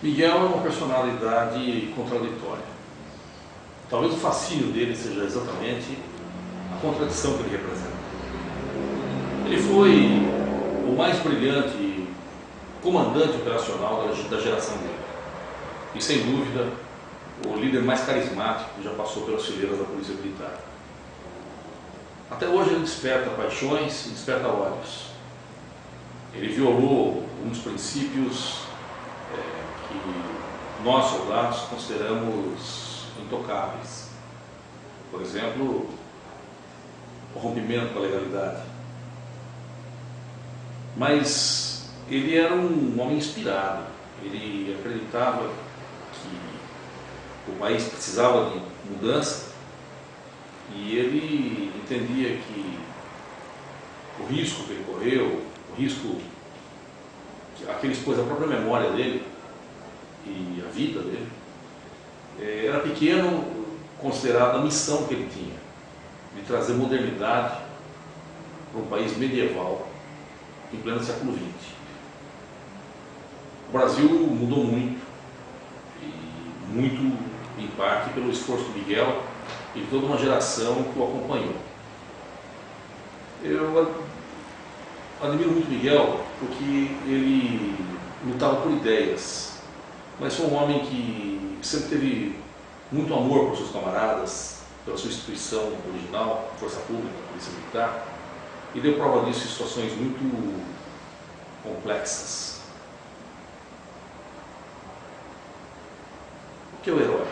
Miguel é uma personalidade contraditória. Talvez o fascínio dele seja exatamente a contradição que ele representa. Ele foi o mais brilhante comandante operacional da geração dele. E sem dúvida, o líder mais carismático que já passou pelas fileiras da Polícia Militar. Até hoje ele desperta paixões e desperta ódios. Ele violou alguns princípios é, que nós, soldados, consideramos intocáveis. Por exemplo, o rompimento com a legalidade. Mas ele era um homem inspirado. Ele acreditava que o país precisava de mudança e ele entendia que o risco que ele correu, o risco a que ele expôs a própria memória dele e a vida dele, eh, era pequeno considerado a missão que ele tinha de trazer modernidade para um país medieval em pleno século XX. O Brasil mudou muito, e muito em parte pelo esforço do Miguel e toda uma geração que o acompanhou. Eu admiro muito Miguel porque ele lutava por ideias, mas foi um homem que sempre teve muito amor por seus camaradas, pela sua instituição original, Força Pública, Polícia Militar, e deu prova disso em situações muito complexas. O que é o herói?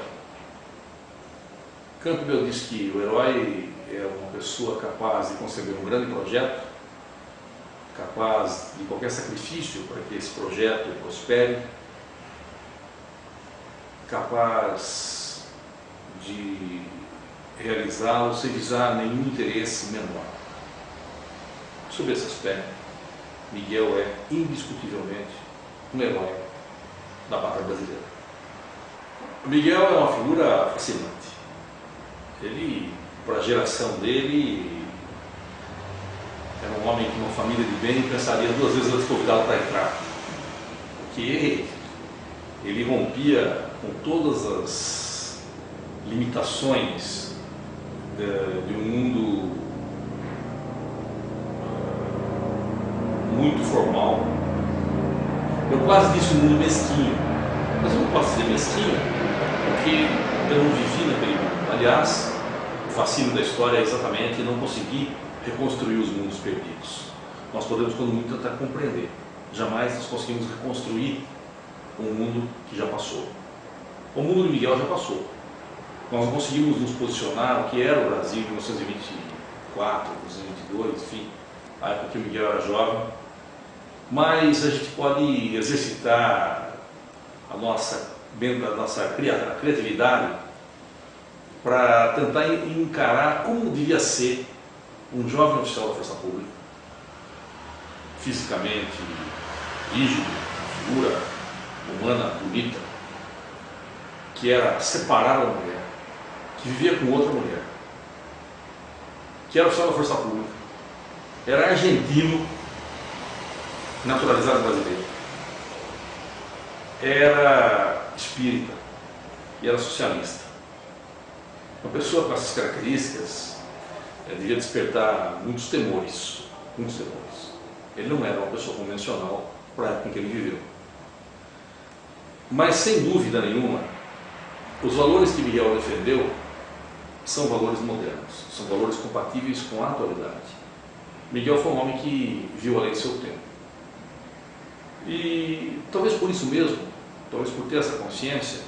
Campbell diz que o herói é uma pessoa capaz de conceber um grande projeto, capaz de qualquer sacrifício para que esse projeto prospere, capaz de realizá-lo sem visar nenhum interesse menor. Sob esse aspecto, Miguel é indiscutivelmente um herói da pátria brasileira. Miguel é uma figura fascinante. Ele, para a geração dele, era um homem que uma família de bem pensaria duas vezes antes de convidá-lo para entrar. Porque ele rompia com todas as limitações de, de um mundo muito formal. Eu quase disse um mundo mesquinho, mas eu não posso dizer mesquinho porque eu não vivi naquele mundo. Aliás, o fascínio da história é exatamente não conseguir reconstruir os mundos perdidos. Nós podemos, quando muito, tentar compreender. Jamais nós conseguimos reconstruir um mundo que já passou. O mundo de Miguel já passou. Nós não conseguimos nos posicionar o que era o Brasil em 1924, 1922, enfim, a época que o Miguel era jovem, mas a gente pode exercitar a nossa, da nossa criatividade para tentar encarar como devia ser um jovem oficial da Força Pública, fisicamente rígido, figura humana bonita, que era separado da mulher, que vivia com outra mulher, que era oficial da Força Pública, era argentino, naturalizado brasileiro. Era espírita e era socialista. Uma pessoa com essas características é, devia despertar muitos temores, muitos temores. Ele não era uma pessoa convencional para a época em que ele viveu. Mas, sem dúvida nenhuma, os valores que Miguel defendeu são valores modernos, são valores compatíveis com a atualidade. Miguel foi um homem que viu além do seu tempo. E talvez por isso mesmo, talvez por ter essa consciência,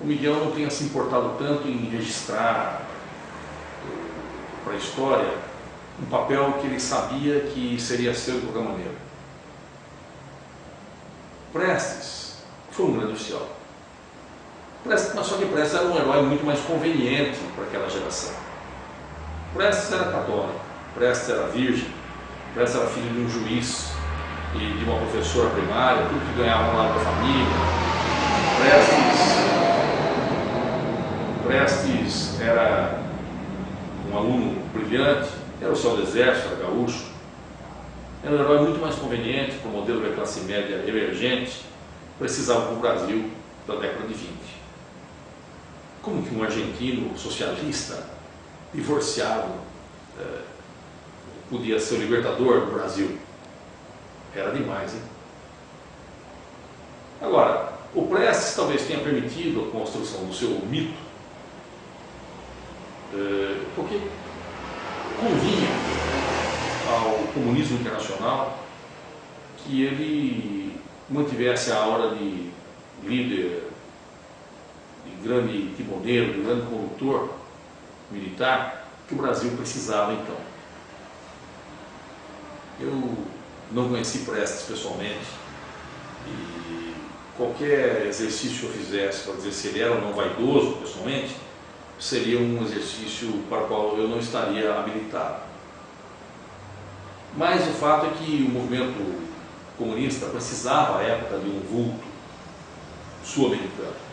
o Miguel não tenha se importado tanto em registrar para a história um papel que ele sabia que seria seu de qualquer maneira. Prestes foi um grande oficial. Prestes, mas só que Prestes era um herói muito mais conveniente para aquela geração. Prestes era católico, Prestes era virgem, Prestes era filho de um juiz e de uma professora primária, tudo que ganhava lá da família. Prestes, Prestes era um aluno brilhante, era o céu do exército, era gaúcho. Era um herói muito mais conveniente para o modelo da classe média emergente precisavam para o Brasil da década de 20. Como que um argentino socialista, divorciado, é, podia ser o libertador do Brasil? Era demais, hein? Agora, o Prestes talvez tenha permitido a construção do seu mito, é, porque convinha ao comunismo internacional que ele mantivesse a aura de líder, de grande timoneiro, de grande condutor militar que o Brasil precisava então. Eu não conheci Prestes pessoalmente e qualquer exercício que eu fizesse para dizer se ele era ou não vaidoso pessoalmente, seria um exercício para o qual eu não estaria habilitado. Mas o fato é que o movimento comunista precisava, à época, de um vulto sul-americano.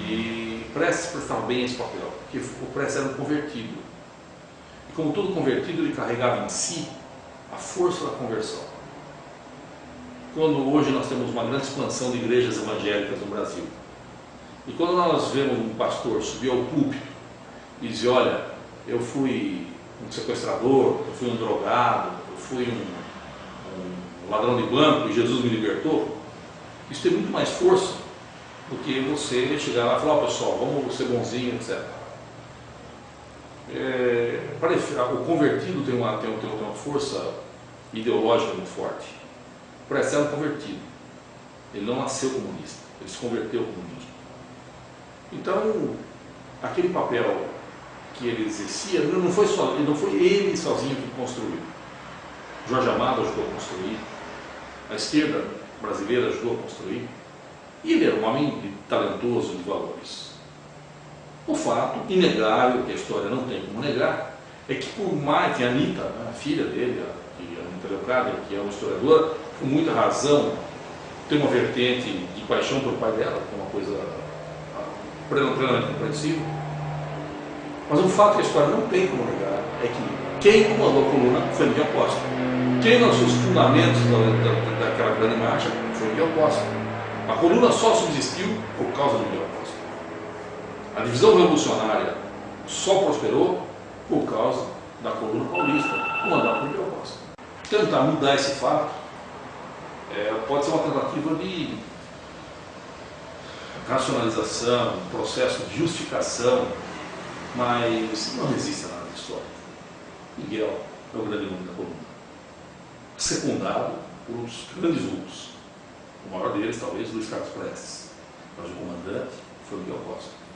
E Prestes prestava bem esse papel, porque o Prestes era um convertido. E como todo convertido, ele carregava em si a força da conversão. Quando hoje nós temos uma grande expansão de igrejas evangélicas no Brasil, e quando nós vemos um pastor subir ao púlpito e dizer, olha, eu fui um sequestrador, eu fui um drogado, eu fui um, um ladrão de banco e Jesus me libertou, isso tem muito mais força do que você chegar lá e falar, oh, pessoal, vamos ser bonzinho, etc. É, o convertido tem uma, tem, tem uma força ideológica muito forte. O Prestes é um convertido. Ele não nasceu comunista, ele se converteu ao comunismo. Então, aquele papel que ele exercia, não foi, só, não foi ele sozinho que construiu. Jorge Amado ajudou a construir, a esquerda brasileira ajudou a construir, e ele era um homem talentoso de valores. O fato inegável, que a história não tem como negar, é que por mais que a Anitta, né, a filha dele, a, a Anitta Leocádia, que é uma historiadora, com muita razão, tem uma vertente de paixão pelo pai dela, que é uma coisa plenamente compreensível. Mas o fato que a história não tem como negar é que quem comandou a coluna foi Miguel Costa. Quem lançou os fundamentos da, da, daquela grande marcha foi Miguel Costa. A coluna só subsistiu por causa de Miguel Costa. A divisão revolucionária só prosperou por causa da coluna paulista, comandada por Miguel Costa. Tentar mudar esse fato é, pode ser uma tentativa de racionalização, processo de justificação, mas não existe nada de história. Miguel é o grande nome da coluna. Secundado por uns grandes vultos. O maior deles, talvez, Luiz Carlos Prestes. Mas o comandante foi Miguel Costa.